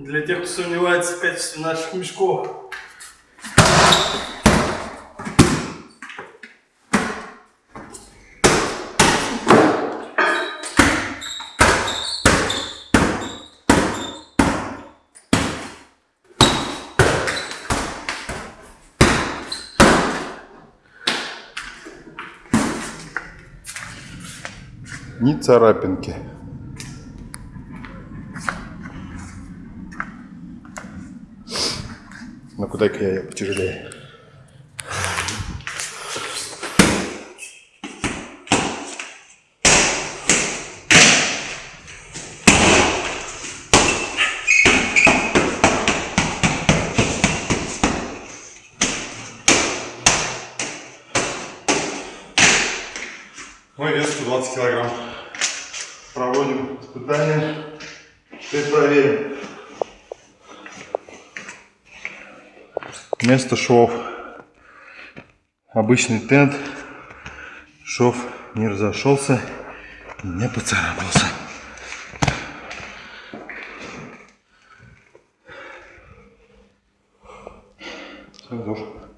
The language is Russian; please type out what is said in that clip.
Для тех, кто сомневается в качестве наших мешков. Ни царапинки. Ну куда-ка я ее потяжелее. Мой вес 120 килограмм. Проводим испытания. Теперь проверим. Место шов. Обычный тент. Шов не разошелся не поцарапался. Все,